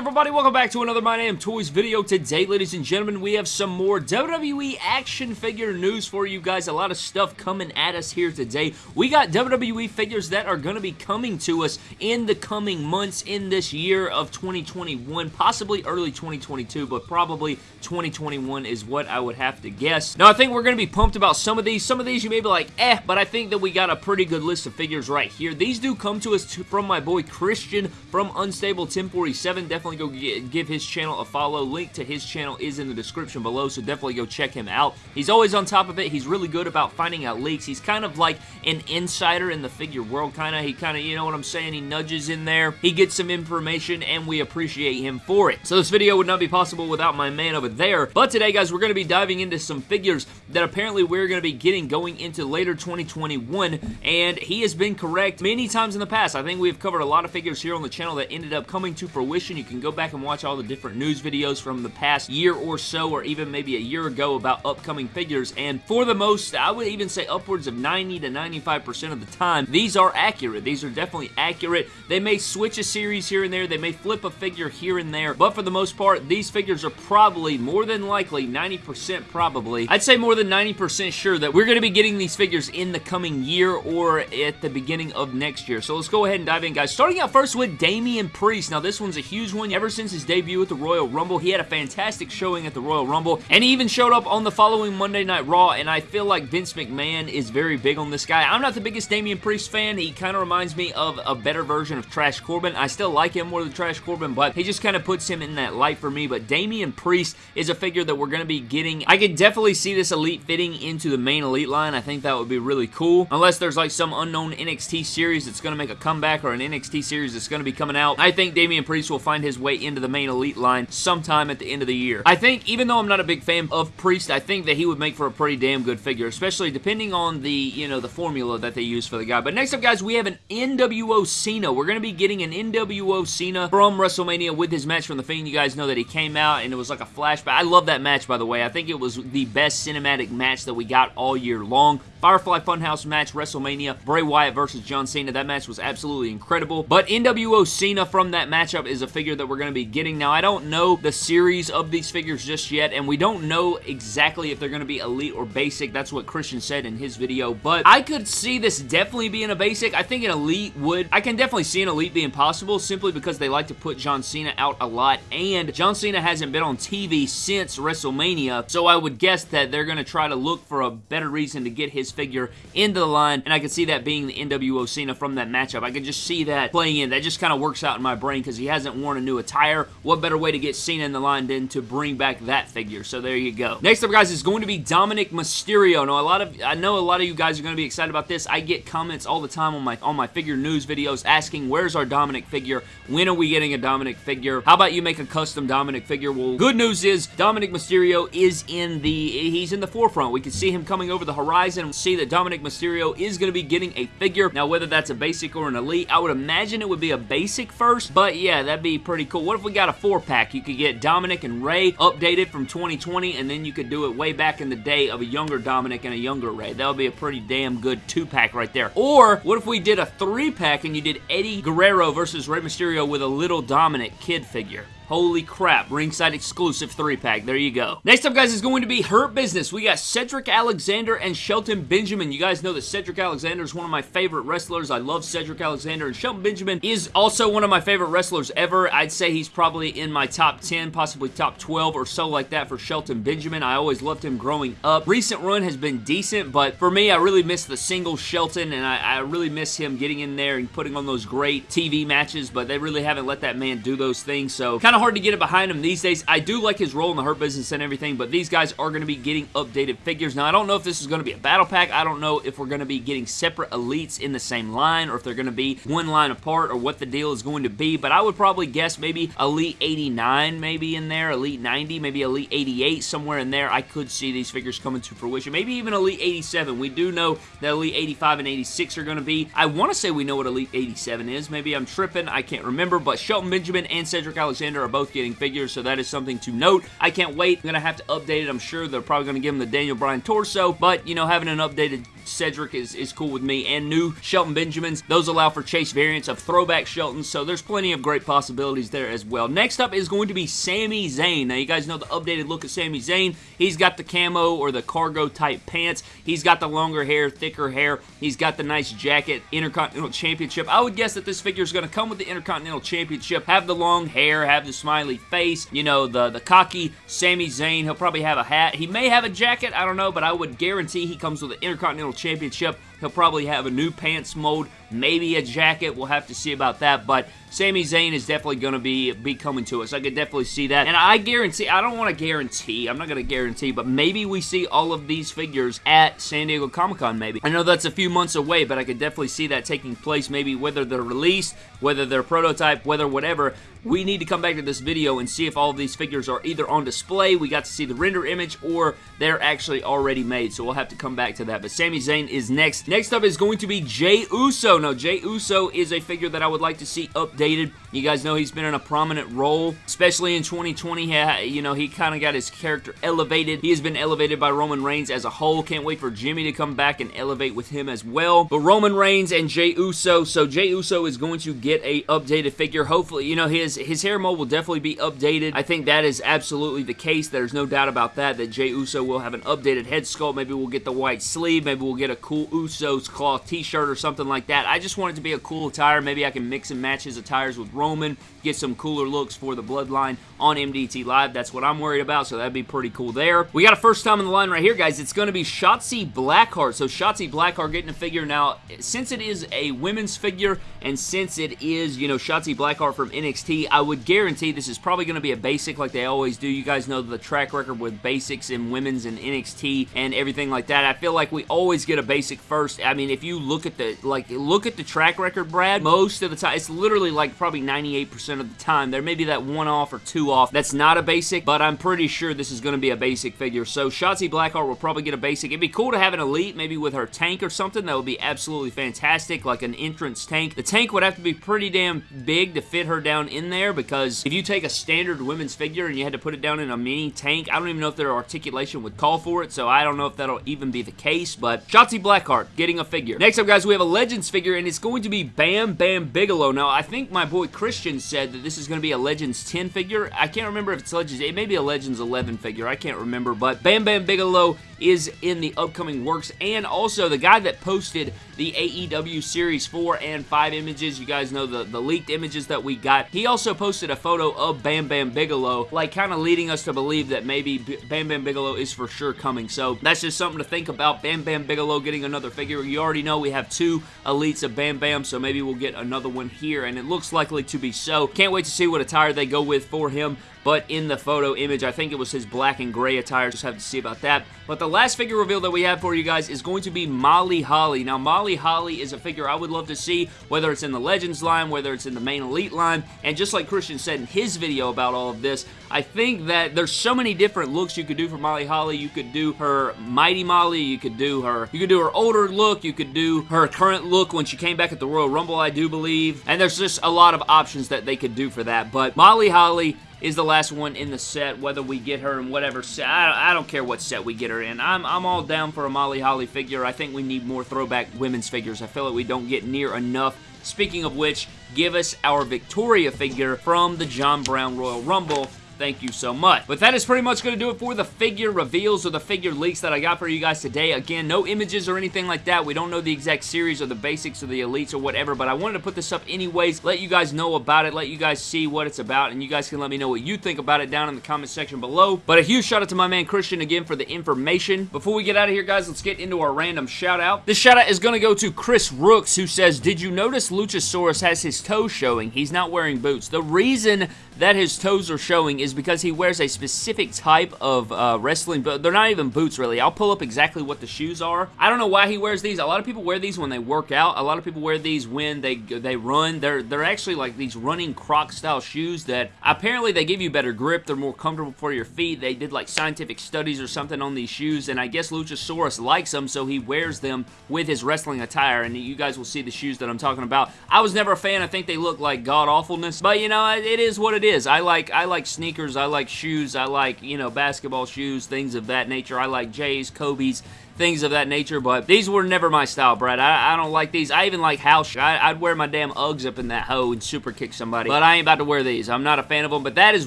everybody? Welcome back to another My Name Toys video. Today, ladies and gentlemen, we have some more WWE action figure news for you guys. A lot of stuff coming at us here today. We got WWE figures that are going to be coming to us in the coming months in this year of 2021, possibly early 2022, but probably 2021 is what I would have to guess. Now, I think we're going to be pumped about some of these. Some of these you may be like, eh, but I think that we got a pretty good list of figures right here. These do come to us from my boy Christian from Unstable 1047. Definitely go get, give his channel a follow. Link to his channel is in the description below, so definitely go check him out. He's always on top of it. He's really good about finding out leaks. He's kind of like an insider in the figure world, kind of. He kind of, you know what I'm saying? He nudges in there. He gets some information, and we appreciate him for it. So this video would not be possible without my man over there. But today, guys, we're going to be diving into some figures that apparently we're going to be getting going into later 2021, and he has been correct many times in the past. I think we've covered a lot of figures here on the channel that ended up coming to fruition. You can go back and watch all the different news videos from the past year or so, or even maybe a year ago about upcoming figures, and for the most, I would even say upwards of 90 to 95% of the time, these are accurate. These are definitely accurate. They may switch a series here and there, they may flip a figure here and there, but for the most part, these figures are probably, more than likely, 90% probably, I'd say more than 90% sure that we're going to be getting these figures in the coming year or at the beginning of next year. So let's go ahead and dive in, guys. Starting out first with Damian Priest. Now, this one's a huge one. Ever since his debut at the Royal Rumble, he had a fantastic showing at the Royal Rumble, and he even showed up on the following Monday Night Raw, and I feel like Vince McMahon is very big on this guy. I'm not the biggest Damian Priest fan. He kind of reminds me of a better version of Trash Corbin. I still like him more than Trash Corbin, but he just kind of puts him in that light for me. But Damian Priest is a figure that we're going to be getting. I could definitely see this Elite fitting into the main Elite line. I think that would be really cool. Unless there's like some unknown NXT series that's going to make a comeback or an NXT series that's going to be coming out. I think Damian Priest will find his way into the main Elite line sometime at the end of the year. I think, even though I'm not a big fan of Priest, I think that he would make for a pretty damn good figure, especially depending on the, you know, the formula that they use for the guy. But next up, guys, we have an NWO Cena. We're going to be getting an NWO Cena from WrestleMania with his match from The Fiend. You guys know that he came out and it was like a flashback. I love that match, by the way. I think it was the best cinematic match that we got all year long. Firefly Funhouse match, WrestleMania, Bray Wyatt versus John Cena. That match was absolutely incredible. But NWO Cena from that matchup is a figure that we're going to be getting. Now, I don't know the series of these figures just yet, and we don't know exactly if they're going to be Elite or Basic. That's what Christian said in his video, but I could see this definitely being a Basic. I think an Elite would... I can definitely see an Elite being possible simply because they like to put John Cena out a lot, and John Cena hasn't been on TV since WrestleMania, so I would guess that they're going to try to look for a better reason to get his figure into the line, and I could see that being the NWO Cena from that matchup. I could just see that playing in. That just kind of works out in my brain because he hasn't worn a new attire. What better way to get Cena in the line than to bring back that figure? So there you go. Next up, guys, is going to be Dominic Mysterio. Now, a lot of I know a lot of you guys are going to be excited about this. I get comments all the time on my on my figure news videos asking, where's our Dominic figure? When are we getting a Dominic figure? How about you make a custom Dominic figure? Well, good news is Dominic Mysterio is in the he's in the forefront. We can see him coming over the horizon see that Dominic Mysterio is going to be getting a figure. Now, whether that's a basic or an elite, I would imagine it would be a basic first, but yeah, that'd be pretty cool. What if we got a four-pack? You could get Dominic and Rey updated from 2020, and then you could do it way back in the day of a younger Dominic and a younger Rey. That would be a pretty damn good two-pack right there. Or, what if we did a three-pack and you did Eddie Guerrero versus Rey Mysterio with a little Dominic kid figure? Holy crap, ringside exclusive 3-pack. There you go. Next up, guys, is going to be Hurt Business. We got Cedric Alexander and Shelton Benjamin. You guys know that Cedric Alexander is one of my favorite wrestlers. I love Cedric Alexander, and Shelton Benjamin is also one of my favorite wrestlers ever. I'd say he's probably in my top 10, possibly top 12 or so like that for Shelton Benjamin. I always loved him growing up. Recent run has been decent, but for me, I really miss the single Shelton, and I, I really miss him getting in there and putting on those great TV matches, but they really haven't let that man do those things, so kind of hard to get it behind him these days. I do like his role in the Hurt Business and everything, but these guys are going to be getting updated figures. Now, I don't know if this is going to be a battle pack. I don't know if we're going to be getting separate elites in the same line or if they're going to be one line apart or what the deal is going to be, but I would probably guess maybe Elite 89 maybe in there, Elite 90, maybe Elite 88, somewhere in there. I could see these figures coming to fruition. Maybe even Elite 87. We do know that Elite 85 and 86 are going to be. I want to say we know what Elite 87 is. Maybe I'm tripping. I can't remember, but Shelton Benjamin and Cedric Alexander are both getting figures, so that is something to note. I can't wait. I'm going to have to update it. I'm sure they're probably going to give him the Daniel Bryan torso, but, you know, having an updated Cedric is, is cool with me, and new Shelton Benjamins. Those allow for chase variants of throwback Shelton, so there's plenty of great possibilities there as well. Next up is going to be Sami Zayn. Now, you guys know the updated look of Sami Zayn. He's got the camo or the cargo type pants. He's got the longer hair, thicker hair. He's got the nice jacket, Intercontinental Championship. I would guess that this figure is going to come with the Intercontinental Championship, have the long hair, have the smiley face, you know, the, the cocky Sami Zayn. He'll probably have a hat. He may have a jacket, I don't know, but I would guarantee he comes with the Intercontinental Championship. He'll probably have a new pants mold, maybe a jacket. We'll have to see about that, but Sami Zayn is definitely going to be, be coming to us. I could definitely see that. And I guarantee, I don't want to guarantee, I'm not going to guarantee, but maybe we see all of these figures at San Diego Comic-Con maybe. I know that's a few months away, but I could definitely see that taking place maybe whether they're released, whether they're prototype, whether whatever. We need to come back to this video and see if all of these figures are either on display, we got to see the render image, or they're actually already made. So we'll have to come back to that. But Sami Zayn is next. Next up is going to be Jey Uso. Now, Jey Uso is a figure that I would like to see updated. You guys know he's been in a prominent role, especially in 2020. He, you know, he kind of got his character elevated. He has been elevated by Roman Reigns as a whole. Can't wait for Jimmy to come back and elevate with him as well. But Roman Reigns and Jey Uso, so Jey Uso is going to get a updated figure. Hopefully, you know, his, his hair mold will definitely be updated. I think that is absolutely the case. There's no doubt about that, that Jey Uso will have an updated head sculpt. Maybe we'll get the white sleeve. Maybe we'll get a cool Usos cloth t-shirt or something like that. I just want it to be a cool attire. Maybe I can mix and match his attires with Roman, get some cooler looks for the Bloodline on MDT Live. That's what I'm worried about, so that'd be pretty cool there. We got a first time in the line right here, guys. It's going to be Shotzi Blackheart. So Shotzi Blackheart getting a figure. Now, since it is a women's figure, and since it is, you know, Shotzi Blackheart from NXT, I would guarantee this is probably going to be a basic like they always do. You guys know the track record with basics in women's and NXT and everything like that. I feel like we always get a basic first. I mean, if you look at the, like, look at the track record, Brad, most of the time, it's literally like probably 98% of the time. There may be that one off or two off. That's not a basic, but I'm pretty sure this is going to be a basic figure. So Shotzi Blackheart will probably get a basic. It'd be cool to have an elite, maybe with her tank or something. That would be absolutely fantastic, like an entrance tank. The tank would have to be pretty damn big to fit her down in there because if you take a standard women's figure and you had to put it down in a mini tank, I don't even know if their articulation would call for it, so I don't know if that'll even be the case, but Shotzi Blackheart getting a figure. Next up, guys, we have a Legends figure, and it's going to be Bam Bam Bigelow. Now, I think my boy Christian said that this is going to be a Legends 10 figure. I can't remember if it's Legends, it may be a Legends 11 figure, I can't remember, but Bam Bam Bigelow is in the upcoming works, and also the guy that posted the AEW Series 4 and 5 images, you guys know the, the leaked images that we got, he also posted a photo of Bam Bam Bigelow, like kind of leading us to believe that maybe Bam Bam Bigelow is for sure coming, so that's just something to think about, Bam Bam Bigelow getting another figure, you already know we have two elites of Bam Bam, so maybe we'll get another one here, and it looks likely to be so, can't wait to see what attire they go with for him, but in the photo image, I think it was his black and gray attire. Just have to see about that. But the last figure reveal that we have for you guys is going to be Molly Holly. Now, Molly Holly is a figure I would love to see, whether it's in the Legends line, whether it's in the main Elite line, and just like Christian said in his video about all of this, I think that there's so many different looks you could do for Molly Holly. You could do her Mighty Molly, you could do her, you could do her older look, you could do her current look when she came back at the Royal Rumble, I do believe, and there's just a lot of options that they could do for that, but Molly Holly is the last one in the set, whether we get her in whatever set. I, I, don't care what set we get her in. I'm, I'm all down for a Molly Holly figure. I think we need more throwback women's figures. I feel like we don't get near enough. Speaking of which, give us our Victoria figure from the John Brown Royal Rumble Thank you so much. But that is pretty much going to do it for the figure reveals or the figure leaks that I got for you guys today. Again, no images or anything like that. We don't know the exact series or the basics or the elites or whatever, but I wanted to put this up anyways, let you guys know about it, let you guys see what it's about, and you guys can let me know what you think about it down in the comment section below. But a huge shout out to my man Christian again for the information. Before we get out of here, guys, let's get into our random shout out. This shout out is going to go to Chris Rooks, who says, Did you notice Luchasaurus has his toes showing? He's not wearing boots. The reason that his toes are showing is because he wears a specific type of uh, wrestling, but they're not even boots really. I'll pull up exactly what the shoes are. I don't know why he wears these. A lot of people wear these when they work out. A lot of people wear these when they they run. They're they're actually like these running Croc style shoes that apparently they give you better grip. They're more comfortable for your feet. They did like scientific studies or something on these shoes, and I guess Luchasaurus likes them, so he wears them with his wrestling attire, and you guys will see the shoes that I'm talking about. I was never a fan. I think they look like god awfulness, but you know, it is what it is is. I like I like sneakers. I like shoes. I like you know basketball shoes, things of that nature. I like J's, Kobe's, things of that nature. But these were never my style, Brad. I, I don't like these. I even like house. I, would wear my damn Uggs up in that hoe and super kick somebody. But I ain't about to wear these. I'm not a fan of them. But that is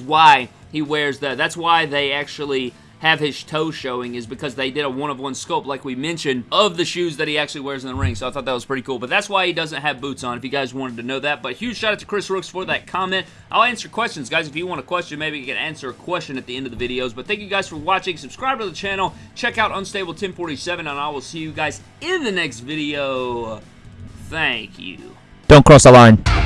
why he wears that. That's why they actually have his toes showing is because they did a one-of-one sculpt, like we mentioned, of the shoes that he actually wears in the ring. So I thought that was pretty cool. But that's why he doesn't have boots on, if you guys wanted to know that. But huge shout out to Chris Rooks for that comment. I'll answer questions, guys. If you want a question, maybe you can answer a question at the end of the videos. But thank you guys for watching. Subscribe to the channel. Check out Unstable 1047, and I will see you guys in the next video. Thank you. Don't cross the line.